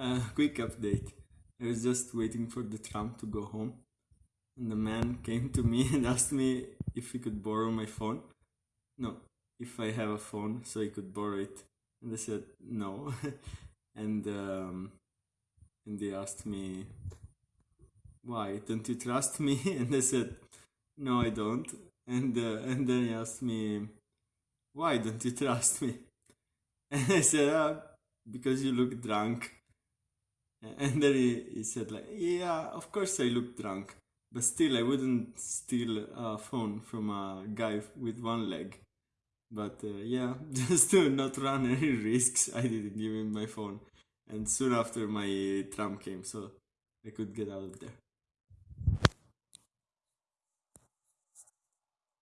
Uh, quick update. I was just waiting for the tram to go home, and the man came to me and asked me if he could borrow my phone. No, if I have a phone, so he could borrow it. And I said no, and um, and they asked me why don't you trust me? And I said no, I don't. And uh, and then he asked me why don't you trust me? And I said ah, because you look drunk. And then he, he said like, yeah, of course I look drunk, but still I wouldn't steal a phone from a guy with one leg. But uh, yeah, just to not run any risks, I didn't give him my phone. And soon after my tram came, so I could get out of there.